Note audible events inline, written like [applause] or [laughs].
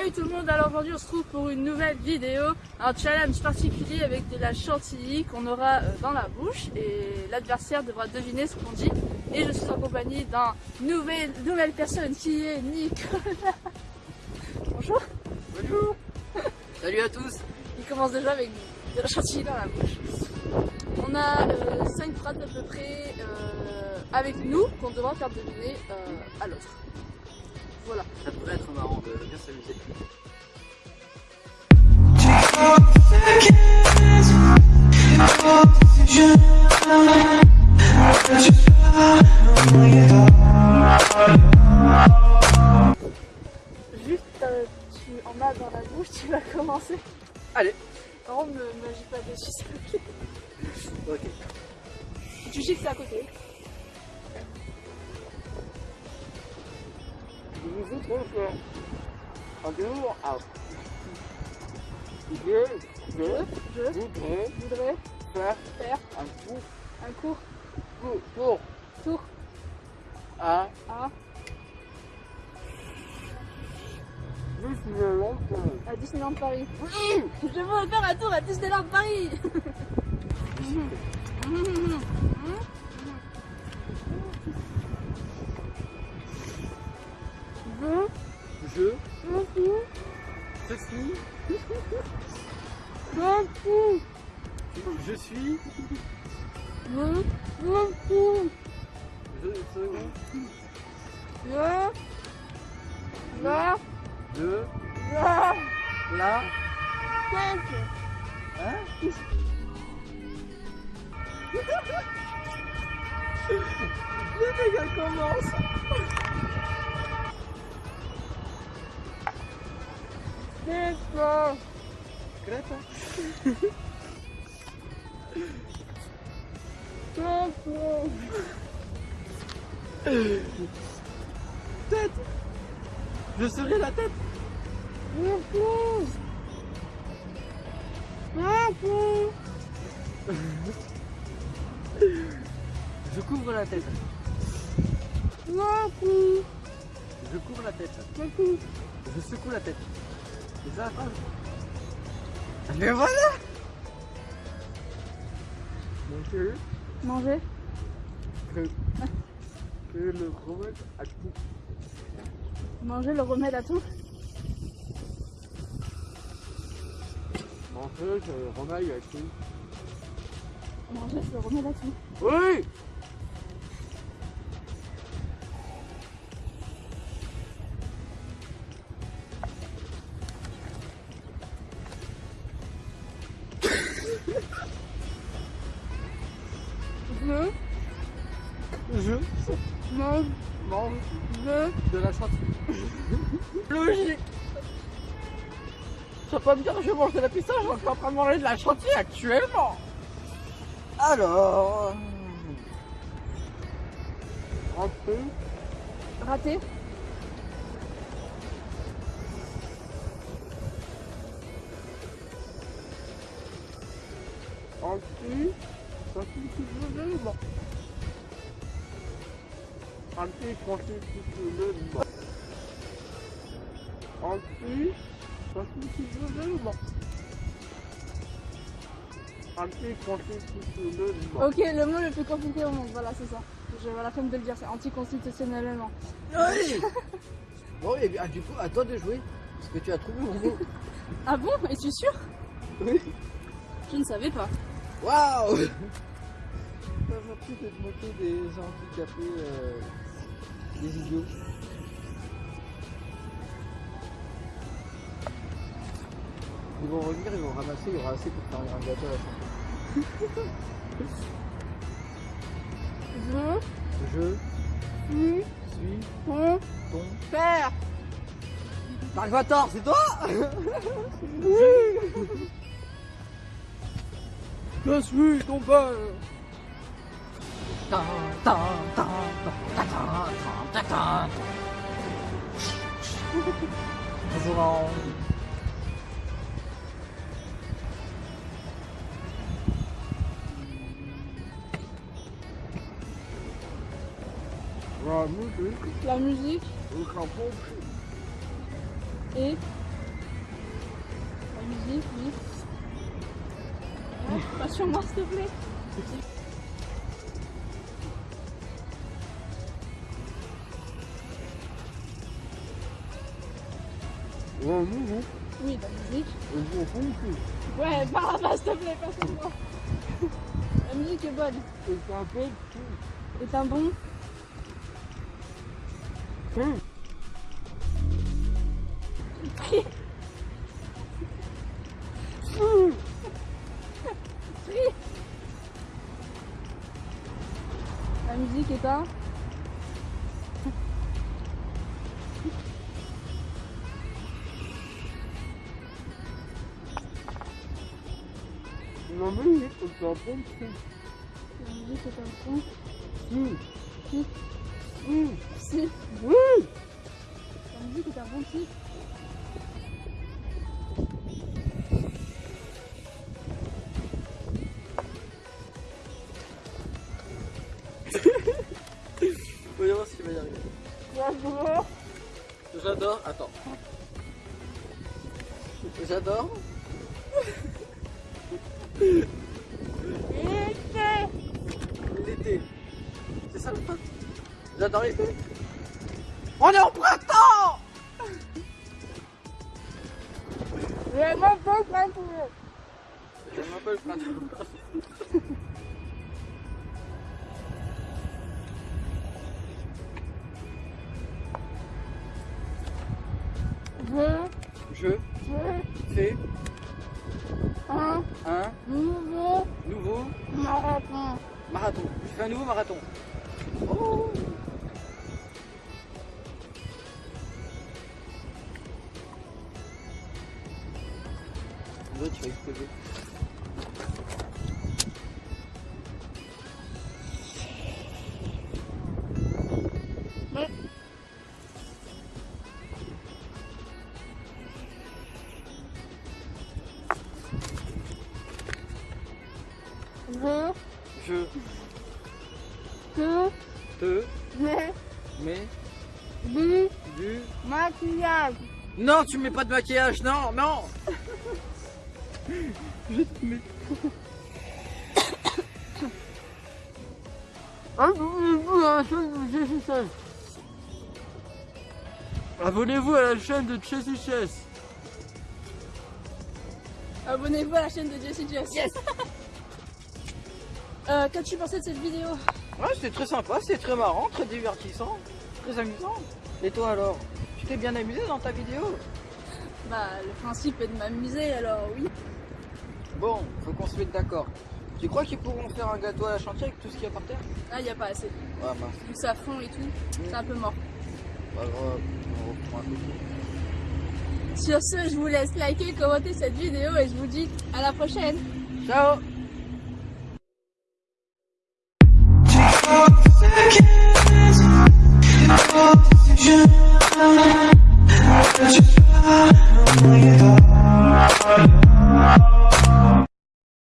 Salut tout le monde, alors aujourd'hui on se trouve pour une nouvelle vidéo, un challenge particulier avec de la chantilly qu'on aura euh, dans la bouche et l'adversaire devra deviner ce qu'on dit. Et je suis en compagnie d'un nouvelle, nouvelle personne qui est Nicolas. [laughs] Bonjour. Bonjour Salut à tous Il commence déjà avec de la chantilly dans la bouche. On a 5 phrases à peu près euh, avec nous qu'on devra faire deviner euh, à l'autre. Voilà. Ça pourrait être marrant de bien s'amuser. Juste, euh, tu en as dans la bouche, tu vas commencer. Allez Par contre, ne m'agis pas dessus, s'il te plaît. Ok. Tu gifles à côté. Vous trouve un jour, ah, je, je Je, je voudrais voudrais faire faire un coup un court pour, pour tour à à, Disneyland Paris. à Disneyland Paris. Je veux faire un tour à Disneyland Paris. [laughs] la de, la la, tête. hein Le dégât commence. C'est pas. [laughs] Pas. Tête Je serai la tête fous. M'en fous. Je couvre la tête. Fous. Je couvre la tête. M'en fous. Je secoue la tête. C'est ça la Mais voilà Manger. que, que le remède à tout. Manger le remède à tout. Manger le remède à tout. Manger le remède à tout. Oui [laughs] logique. Vas pas me dire que je mange de la pistache, je suis en train de manger de la chantilly actuellement. Alors... Rentrer, Raté. rentrer, constitutionnellement. Rentrer constitutionnellement. Rentrer constitutionnellement. Rentrer constitutionnellement. Ok, le mot le plus compliqué au monde. Voilà, c'est ça. J'avais la flemme de le dire. C'est anticonstitutionnellement. Oui [laughs] Bon, et bien, du coup, attends de jouer. Parce que tu as trouvé mon mot. [laughs] Ah bon? Es-tu sûr? Oui. Je ne savais pas. Waouh va plus de te moquer des handicapés, euh, des idiots. Ils vont revenir, ils vont ramasser, il y aura assez pour faire un gâteau à la fin. Je. Je. Suis suis. Ton ton père. Dark Vator, c'est toi [laughs] Je. Suis ton père. Tan, La musique, La musique et Vas-y, oui. Ouais, pas sur moi, s'il te plaît. Non, non. Oui, la musique. Ouais, par là-bas, s'il te plaît, pas sur moi. La musique est bonne. Et c'est un peu tout. est un bon. Hum. La musique est. Non, mais oui, c'est un tout. La musique est un. Hum. Si. Hum. Si. Oui. La musique est un bon titre. Voyons voir s'il va y arriver. Bravo. J'adore. Attends. J'adore. L'été. C'est ça le pote On est en printemps bon printemps. M'appelle printemps. Je, Je fais un un nouveau nouveau marathon. marathon. Je fais un nouveau marathon. L'autre, tu vas exploser. Je, Je te, te mets mets du du... maquillage. Non, tu mets pas de maquillage, non, non Je te mets... Abonnez-vous à la chaîne de Jessie Chess. Abonnez-vous à la chaîne de Jessie Chess. Abonnez-vous à la chaîne de Jessie Jess. Yes. [laughs] euh, Qu'as-tu pensé de cette vidéo? Ouais, c'était très sympa, c'était très marrant, très divertissant, très amusant. Et toi alors? Tu t'es bien amusé dans ta vidéo? Bah, le principe est de m'amuser, alors oui. Bon, faut qu'on se mette d'accord. Tu crois qu'ils pourront faire un gâteau à la chantier avec tout ce qu'il y a par terre? Ah, il n'y a pas assez. Ouais, mince. Ça fond et tout, c'est un peu mort. Sur ce, je vous laisse liker, commenter cette vidéo et je vous dis à la prochaine. Ciao